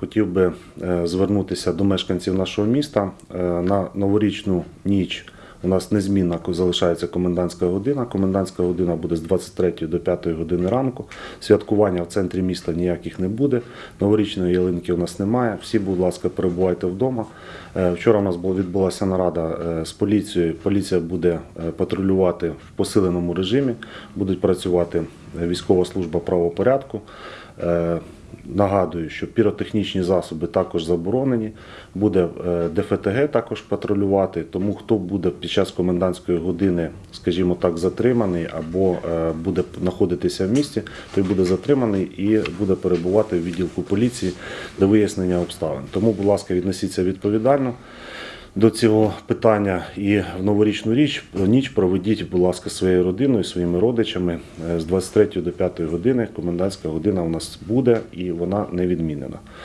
хотів би е, звернутися до мешканців нашого міста Е, на новорічну ніч. У нас незмінна залишається комендантська година. Комендантська година буде з 23 до 5 години ранку. Святкування в центрі міста ніяких не буде. Новорічної ялинки у нас немає. Всі, будь ласка, перебувайте вдома. Е, Вчора у нас була відбулася нарада з поліцією. Поліція буде патрулювати в посиленому режимі. Будуть працювати військова служба правопорядку. Е, Нагадую, що піротехнічні засоби також заборонені. Буде е, ДФТГ також патрулювати. Тому хто буде під час комендантської години, скажімо так, затриманий або е, буде знаходитися в місті, той буде затриманий і буде перебувати в відділку поліції до вияснення обставин. Тому, будь ласка, відносіться відповідально до цього питання і в новорічну річ ніч проведіть, будь ласка, своєю родиною, своїми родичами Е, з 23 до 5 години. Комендантська година у нас буде і вона не відмінена.